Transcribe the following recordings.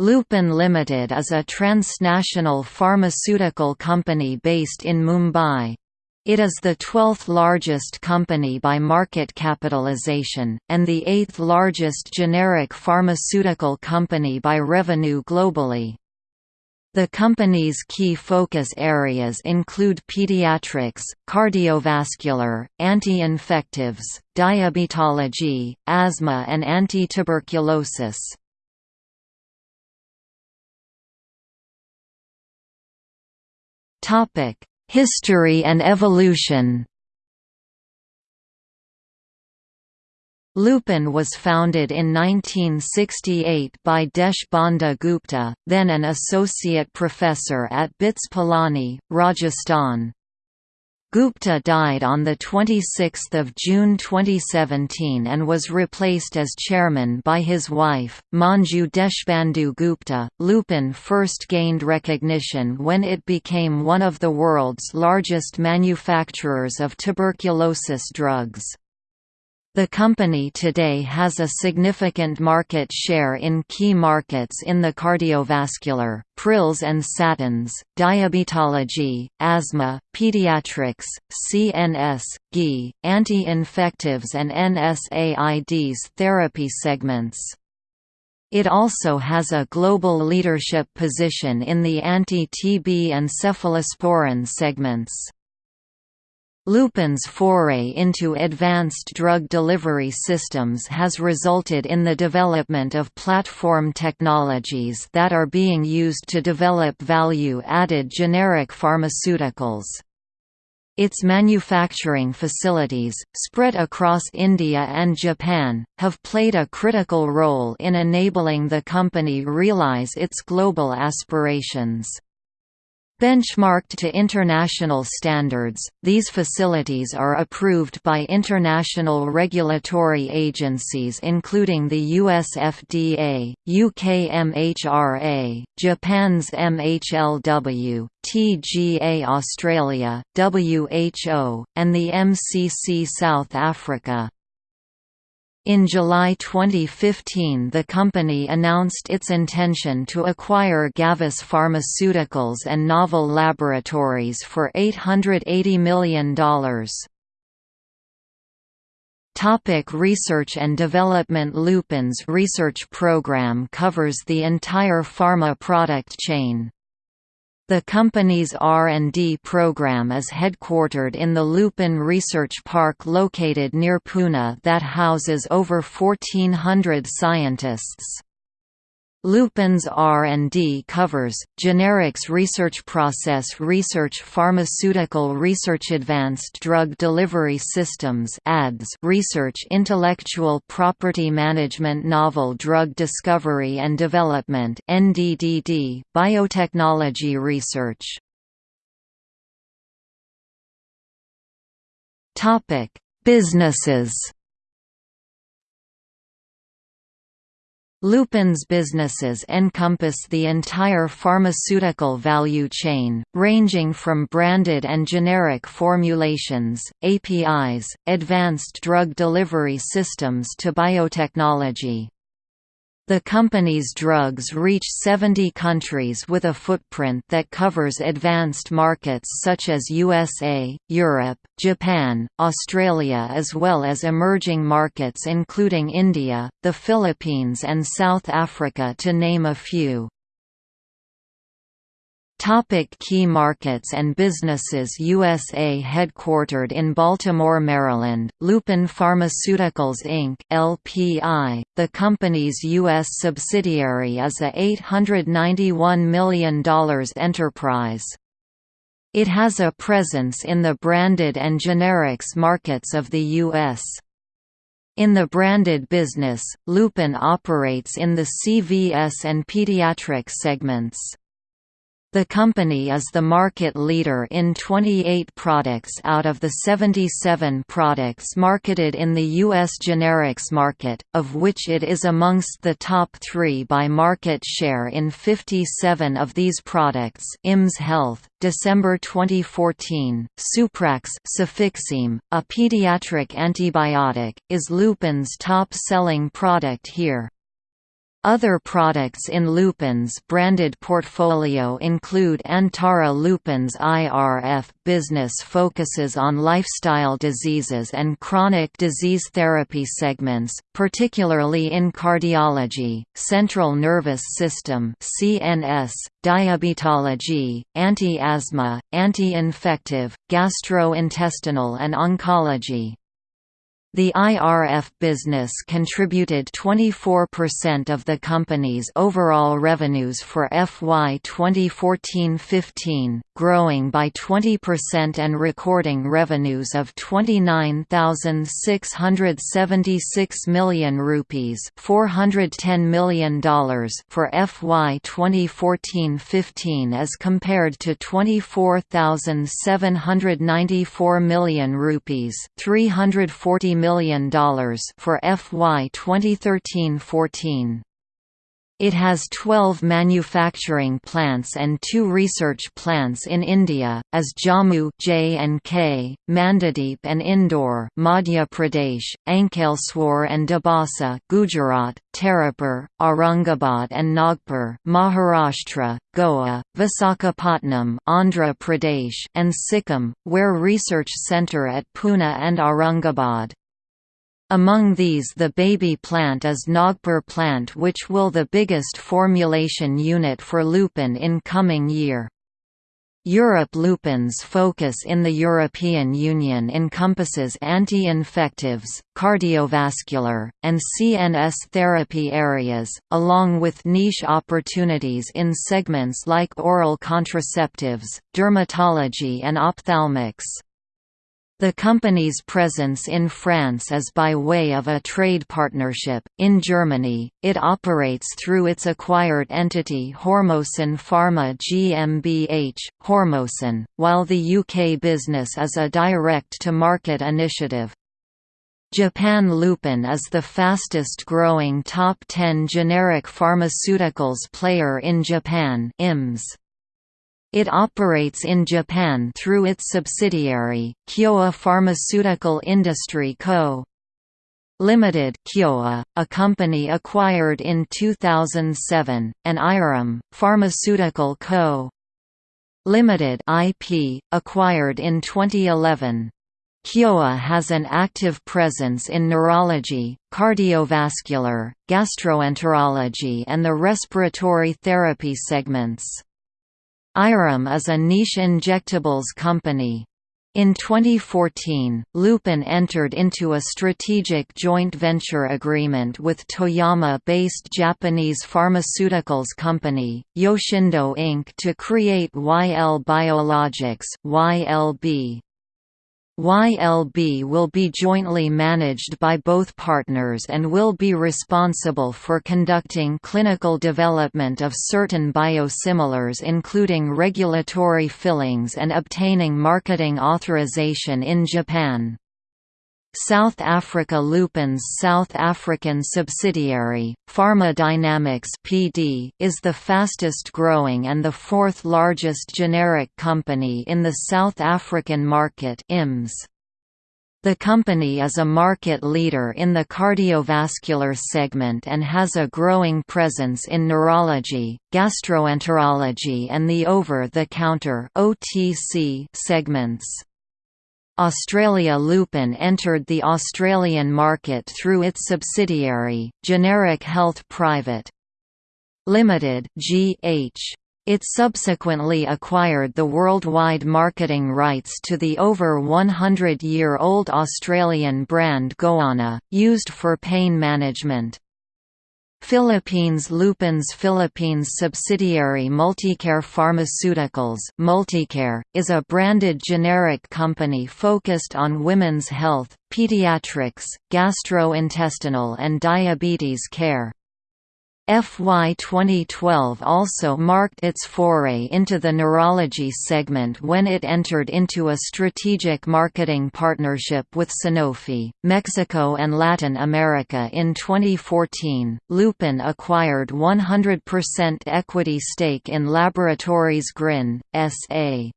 Lupin Limited is a transnational pharmaceutical company based in Mumbai. It is the 12th largest company by market capitalization, and the 8th largest generic pharmaceutical company by revenue globally. The company's key focus areas include pediatrics, cardiovascular, anti-infectives, diabetology, asthma and anti-tuberculosis. History and evolution Lupin was founded in 1968 by Desh Bandhu Gupta, then an associate professor at BITS Pilani, Rajasthan. Gupta died on 26 June 2017 and was replaced as chairman by his wife, Manju Deshbandhu Gupta. Lupin first gained recognition when it became one of the world's largest manufacturers of tuberculosis drugs. The company today has a significant market share in key markets in the cardiovascular, prils and statins, diabetology, asthma, pediatrics, CNS, GI, anti-infectives and NSAIDs therapy segments. It also has a global leadership position in the anti-TB and cephalosporin segments. Lupin's foray into advanced drug delivery systems has resulted in the development of platform technologies that are being used to develop value-added generic pharmaceuticals. Its manufacturing facilities, spread across India and Japan, have played a critical role in enabling the company realize its global aspirations. Benchmarked to international standards, these facilities are approved by international regulatory agencies including the US FDA, UK MHRA, Japan's MHLW, TGA Australia, WHO, and the MCC South Africa. In July 2015 the company announced its intention to acquire Gavis Pharmaceuticals and Novel Laboratories for $880 million. Topic research and development Lupin's research program covers the entire pharma product chain. The company's R&D program is headquartered in the Lupin Research Park located near Pune that houses over 1,400 scientists. Lupin's R&D covers, generics research process research pharmaceutical research advanced drug delivery systems ADS research intellectual property management novel drug discovery and development NDDD, biotechnology research. Businesses Lupin's businesses encompass the entire pharmaceutical value chain, ranging from branded and generic formulations, APIs, advanced drug delivery systems to biotechnology. The company's drugs reach 70 countries with a footprint that covers advanced markets such as USA, Europe, Japan, Australia as well as emerging markets including India, the Philippines and South Africa to name a few. Topic key markets and businesses USA headquartered in Baltimore, Maryland, Lupin Pharmaceuticals Inc. LPI, the company's U.S. subsidiary is a $891 million enterprise. It has a presence in the branded and generics markets of the U.S. In the branded business, Lupin operates in the CVS and pediatric segments. The company is the market leader in 28 products out of the 77 products marketed in the U.S. generics market, of which it is amongst the top three by market share in 57 of these products IMS Health, December 2014, Suprax a pediatric antibiotic, is Lupin's top-selling product here. Other products in Lupin's branded portfolio include Antara Lupin's IRF business focuses on lifestyle diseases and chronic disease therapy segments, particularly in cardiology, central nervous system (CNS), diabetology, anti-asthma, anti-infective, gastrointestinal and oncology. The IRF business contributed 24% of the company's overall revenues for FY 2014-15, growing by 20% and recording revenues of 29,676 million rupees $410 million for FY 2014-15 as compared to 24,794 million rupees 340 million for FY 2013-14. It has 12 manufacturing plants and two research plants in India, as Jammu J&K, Mandideep and Indore Madhya Pradesh, Ankleswar and Dabhasa Gujarat, Tarapur, Aurangabad and Nagpur Maharashtra, Goa, Visakhapatnam Andhra Pradesh and Sikkim, where research centre at Pune and Aurangabad. Among these the baby plant is Nagpur plant which will the biggest formulation unit for lupin in coming year. Europe Lupin's focus in the European Union encompasses anti-infectives, cardiovascular, and CNS therapy areas, along with niche opportunities in segments like oral contraceptives, dermatology and ophthalmics. The company's presence in France is by way of a trade partnership. In Germany, it operates through its acquired entity Hormosan Pharma GmbH, Hormosan, while the UK business is a direct-to-market initiative. Japan Lupin is the fastest growing top 10 generic pharmaceuticals player in Japan IMS. It operates in Japan through its subsidiary, Kyowa Pharmaceutical Industry Co. Limited Kyowa, a company acquired in 2007, and I'rom, Pharmaceutical Co. Limited IP, acquired in 2011. Kyowa has an active presence in neurology, cardiovascular, gastroenterology and the respiratory therapy segments. I'rom is a niche injectables company. In 2014, Lupin entered into a strategic joint venture agreement with Toyama-based Japanese pharmaceuticals company, Yoshindo Inc. to create YL Biologics YLB. YLB will be jointly managed by both partners and will be responsible for conducting clinical development of certain biosimilars including regulatory filings and obtaining marketing authorization in Japan. South Africa Lupin's South African subsidiary, Pharma Dynamics PD, is the fastest growing and the fourth largest generic company in the South African market IMS. The company is a market leader in the cardiovascular segment and has a growing presence in neurology, gastroenterology and the over-the-counter segments. Australia Lupin entered the Australian market through its subsidiary, Generic Health Private Limited (GH). It subsequently acquired the worldwide marketing rights to the over 100-year-old Australian brand Goanna, used for pain management. Philippines Lupin's Philippines subsidiary Multicare Pharmaceuticals Multicare, is a branded generic company focused on women's health, pediatrics, gastrointestinal and diabetes care. FY 2012 also marked its foray into the neurology segment when it entered into a strategic marketing partnership with Sanofi, Mexico and Latin America in 2014. Lupin acquired 100% equity stake in Laboratories Grin, S.A.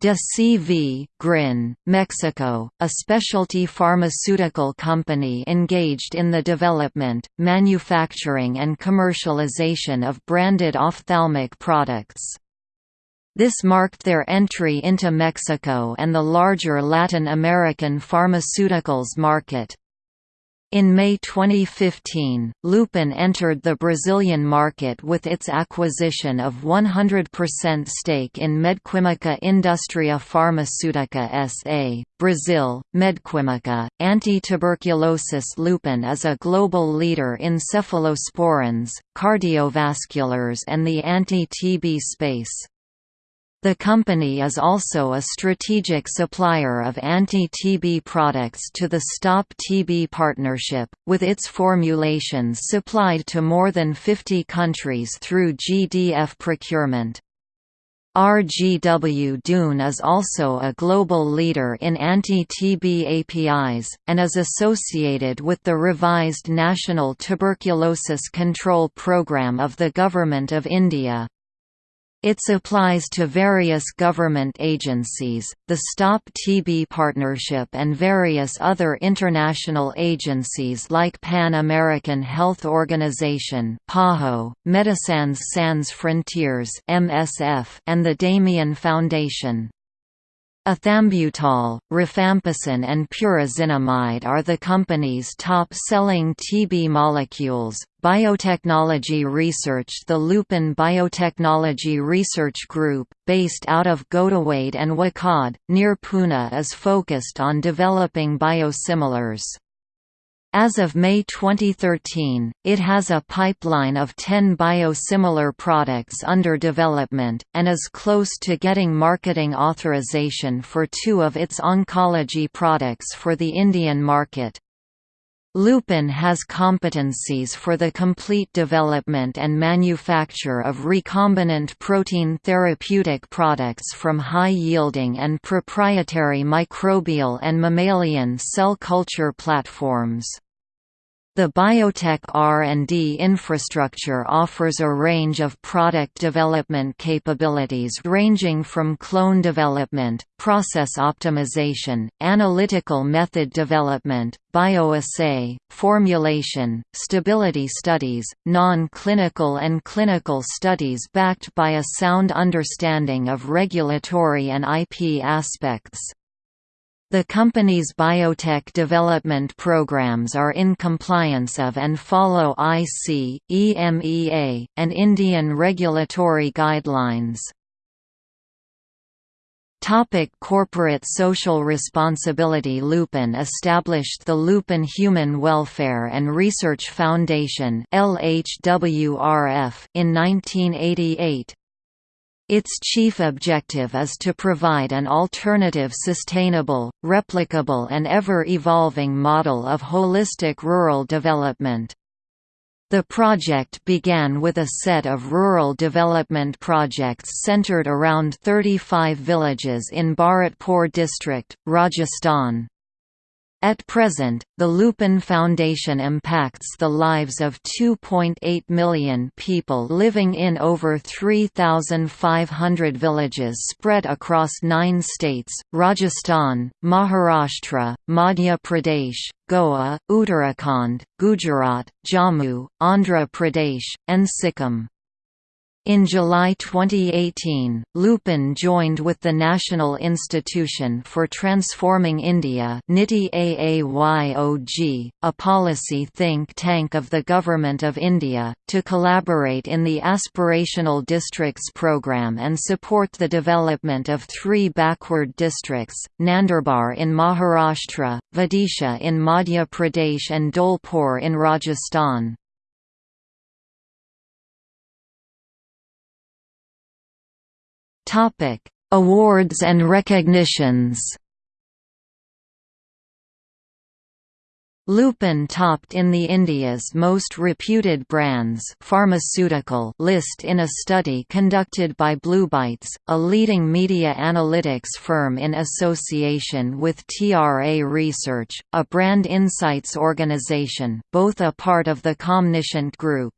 De CV, Grin, Mexico, a specialty pharmaceutical company engaged in the development, manufacturing and commercialization of branded ophthalmic products. This marked their entry into Mexico and the larger Latin American pharmaceuticals market. In May 2015, Lupin entered the Brazilian market with its acquisition of 100% stake in Medquimica Industria Farmacêutica S.A., Brazil. Medquimica, anti-tuberculosis Lupin is a global leader in cephalosporins, cardiovasculars and the anti-TB space. The company is also a strategic supplier of anti-TB products to the Stop TB Partnership, with its formulations supplied to more than 50 countries through GDF procurement. RGW Dune is also a global leader in anti-TB APIs, and is associated with the revised National Tuberculosis Control Programme of the Government of India. It applies to various government agencies, the Stop TB Partnership and various other international agencies like Pan American Health Organization PAHO, Médecins Sans Frontières MSF, and the Damien Foundation. Ethambutol, rifampicin and pyrazinamide are the company's top-selling TB molecules. Biotechnology Research The Lupin Biotechnology Research Group, based out of Ghotawade and Wakad, near Pune is focused on developing biosimilars. As of May 2013, it has a pipeline of 10 biosimilar products under development, and is close to getting marketing authorization for two of its oncology products for the Indian market. Lupin has competencies for the complete development and manufacture of recombinant protein therapeutic products from high-yielding and proprietary microbial and mammalian cell culture platforms. The biotech R&D infrastructure offers a range of product development capabilities ranging from clone development, process optimization, analytical method development, bioassay, formulation, stability studies, non-clinical and clinical studies backed by a sound understanding of regulatory and IP aspects. The company's biotech development programs are in compliance of and follow IC, EMEA, and Indian regulatory guidelines. Topic corporate social responsibility Lupin established the Lupin Human Welfare and Research Foundation in 1988, its chief objective is to provide an alternative sustainable, replicable and ever-evolving model of holistic rural development. The project began with a set of rural development projects centered around 35 villages in Bharatpur district, Rajasthan. At present, the Lupin Foundation impacts the lives of 2.8 million people living in over 3,500 villages spread across nine states, Rajasthan, Maharashtra, Madhya Pradesh, Goa, Uttarakhand, Gujarat, Jammu, Andhra Pradesh, and Sikkim. In July 2018, Lupin joined with the National Institution for Transforming India NITI AAYOG, a policy think tank of the Government of India, to collaborate in the Aspirational Districts program and support the development of three backward districts, Nandurbar in Maharashtra, Vidisha in Madhya Pradesh and Dholpur in Rajasthan. Topic: Awards and recognitions. Lupin topped in the India's most reputed brands pharmaceutical list in a study conducted by Bluebytes, a leading media analytics firm in association with TRA Research, a brand insights organization, both a part of the Comniscient Group.